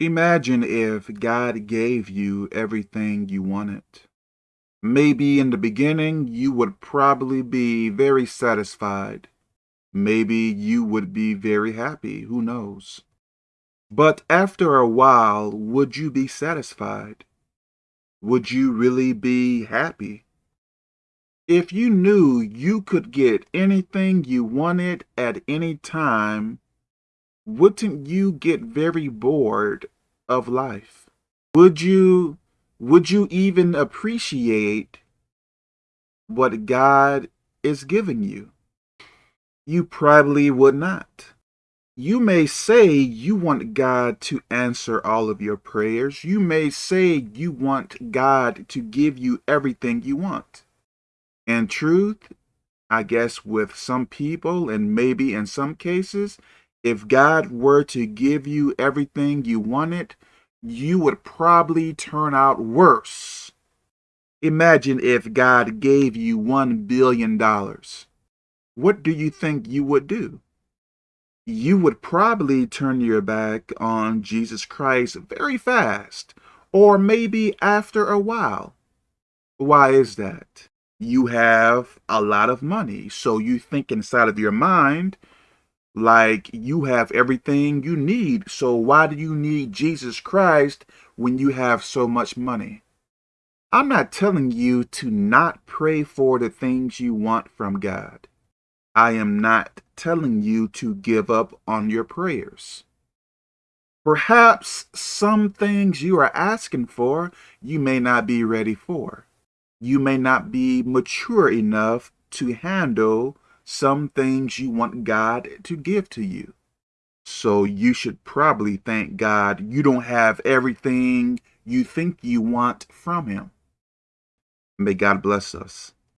Imagine if God gave you everything you wanted. Maybe in the beginning you would probably be very satisfied. Maybe you would be very happy, who knows? But after a while, would you be satisfied? Would you really be happy? If you knew you could get anything you wanted at any time, wouldn't you get very bored of life? Would you would you even appreciate what God is giving you? You probably would not. You may say you want God to answer all of your prayers. You may say you want God to give you everything you want. In truth, I guess with some people and maybe in some cases, if God were to give you everything you wanted, you would probably turn out worse. Imagine if God gave you $1 billion. What do you think you would do? You would probably turn your back on Jesus Christ very fast, or maybe after a while. Why is that? You have a lot of money, so you think inside of your mind, like you have everything you need. So why do you need Jesus Christ when you have so much money? I'm not telling you to not pray for the things you want from God. I am not telling you to give up on your prayers. Perhaps some things you are asking for, you may not be ready for. You may not be mature enough to handle some things you want God to give to you. So you should probably thank God you don't have everything you think you want from him. May God bless us.